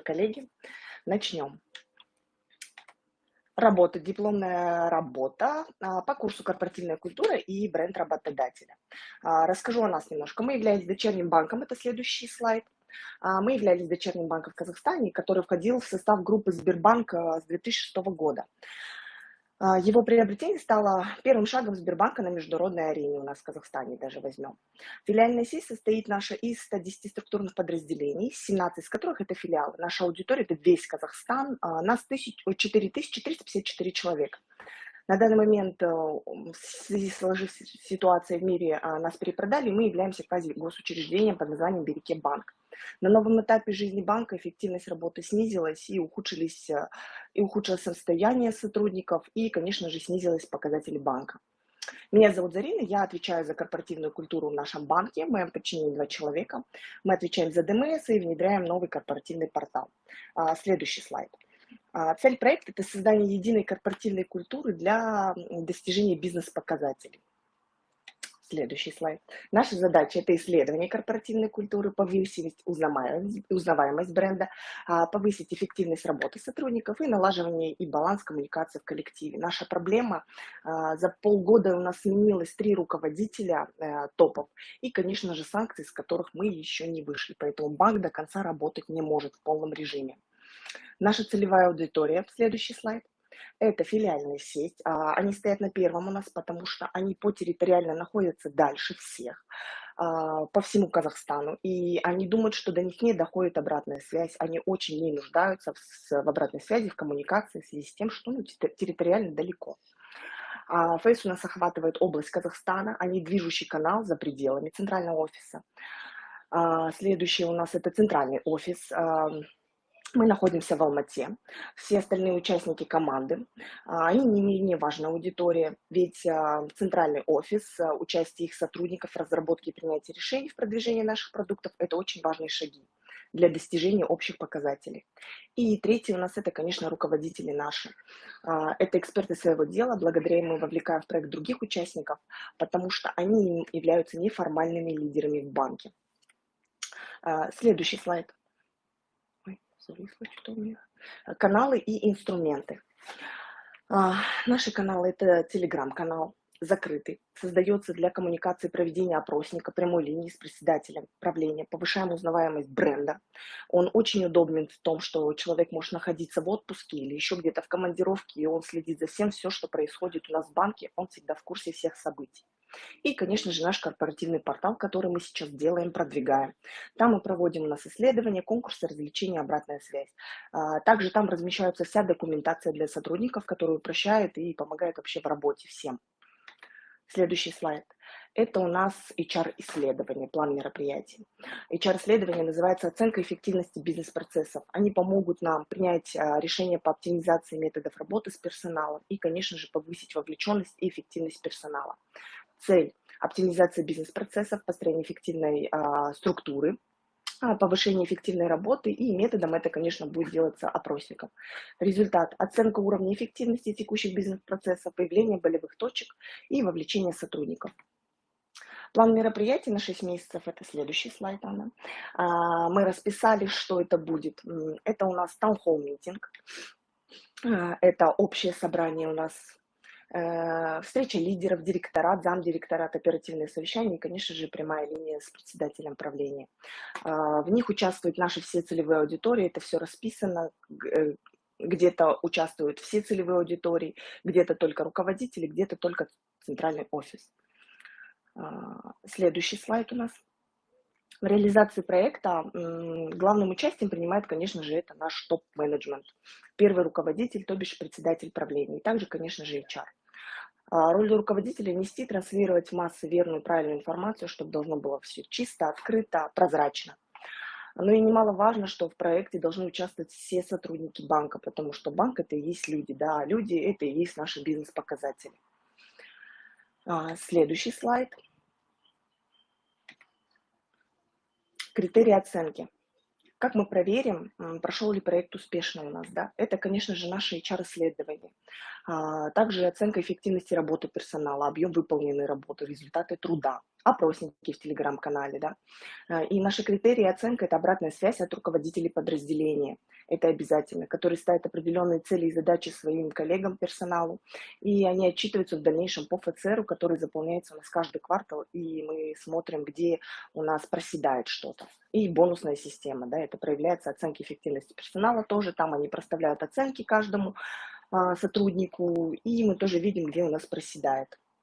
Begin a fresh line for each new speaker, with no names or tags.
коллеги, начнем. Работа, дипломная работа а, по курсу корпоративная культура и бренд работодателя. А, расскажу о нас немножко. Мы являемся дочерним банком, это следующий слайд. А, мы являлись дочерним банком в Казахстане, который входил в состав группы Сбербанка с 2006 года. А, его приобретение стало первым шагом Сбербанка на международной арене у нас в Казахстане, даже возьмем. Филиальная сеть состоит наша из 110 структурных подразделений, 17 из которых это филиалы. Наша аудитория – это весь Казахстан, а, нас 4354 человека. На данный момент э, в связи с сложившейся ситуацией в мире а, нас перепродали, мы являемся квази-госучреждением под названием Береке Банк. На новом этапе жизни банка эффективность работы снизилась и, ухудшились, э, и ухудшилось состояние сотрудников, и, конечно же, снизились показатели банка. Меня зовут Зарина, я отвечаю за корпоративную культуру в нашем банке, в моем подчинении два человека. Мы отвечаем за ДМС и внедряем новый корпоративный портал. А, следующий слайд. А, цель проекта – это создание единой корпоративной культуры для достижения бизнес-показателей. Следующий слайд. Наша задача – это исследование корпоративной культуры, повысить узнаваемость, бренда, а, повысить эффективность работы сотрудников и налаживание и баланс коммуникации в коллективе. Наша проблема а, – за полгода у нас сменилось три руководителя э, топов и, конечно же, санкции, с которых мы еще не вышли. Поэтому банк до конца работать не может в полном режиме. Наша целевая аудитория, следующий слайд, это филиальная сеть. А, они стоят на первом у нас, потому что они по территориально находятся дальше всех а, по всему Казахстану, и они думают, что до них не доходит обратная связь, они очень не нуждаются в, обратной связи, в коммуникации в связи с тем, что ну, территориально далеко. А, Фейс у нас охватывает область Казахстана, они движущий канал за пределами центрального офиса. Следующий у нас это центральный офис, мы находимся в Алмате. Все остальные участники команды, а, они не менее важная аудитория, ведь а, центральный офис, а, участие их сотрудников в разработке и принятии решений в продвижении наших продуктов – это очень важные шаги для достижения общих показателей. И третий у нас это, конечно, руководители наши. Это эксперты своего дела, благодаря им мы вовлекаем в проект других участников, потому что они являются неформальными лидерами в банке. Следующий слайд зависло что у меня. Каналы и инструменты. А, наши каналы – это телеграм-канал, закрытый, создается для коммуникации проведения опросника прямой линии с председателем правления, повышаем узнаваемость бренда. Он очень удобен в том, что человек может находиться в отпуске или еще где-то в командировке, и он следит за всем, все, что происходит у нас в банке, он всегда в курсе всех событий. И, конечно же, наш корпоративный портал, который мы сейчас делаем, продвигаем. Там мы проводим у нас исследования, конкурсы, развлечения, обратная связь. А, также там размещается вся документация для сотрудников, которая упрощает и помогает вообще в работе всем. Следующий слайд. Это у нас HR-исследование, план мероприятий. HR-исследование называется «Оценка эффективности бизнес-процессов». Они помогут нам принять а, решение по оптимизации методов работы с персоналом и, конечно же, повысить вовлеченность и эффективность персонала. Цель – оптимизация бизнес-процессов, построение эффективной а, структуры, а, повышение эффективной работы, и методом это, конечно, будет делаться опросником. Результат – оценка уровня эффективности текущих бизнес-процессов, появление болевых точек и вовлечение сотрудников. План мероприятий на 6 месяцев, это следующий слайд, Анна. А, мы расписали, что это будет. Это у нас таунхолл митинг, а, это общее собрание у нас встреча лидеров, директорат, замдиректорат, оперативное совещание и, конечно же, прямая линия с председателем правления. А, в них участвуют наши все целевые аудитории, это все расписано, э, где-то участвуют все целевые аудитории, где-то только руководители, где-то только центральный офис. Следующий слайд у нас. В реализации проекта главным участием принимает, конечно же, это наш топ-менеджмент. Первый руководитель, то бишь председатель правления. И также, конечно же, HR. А, роль руководителя – нести, транслировать в массы верную, правильную информацию, чтобы должно было все чисто, открыто, прозрачно. Но и немаловажно, что в проекте должны участвовать все сотрудники банка, потому что банк – это и есть люди, да, а люди – это и есть наши бизнес-показатели. А, следующий слайд – Критерии оценки. Как мы проверим, прошел ли проект успешно у нас? Да? Это, конечно же, наше HR-исследование. А, также оценка эффективности работы персонала, объем выполненной работы, результаты труда, опросники в телеграм-канале. Да? А, и наши критерии оценки – это обратная связь от руководителей подразделения. Это обязательно, которые ставят определенные цели и задачи своим коллегам, персоналу. И они отчитываются в дальнейшем по ФЦРу, который заполняется у нас каждый квартал. И мы смотрим, где у нас проседает что-то. И бонусная система, да, это проявляется оценки эффективности персонала тоже. Там они проставляют оценки каждому а, сотруднику, и мы тоже видим, где у нас проседает.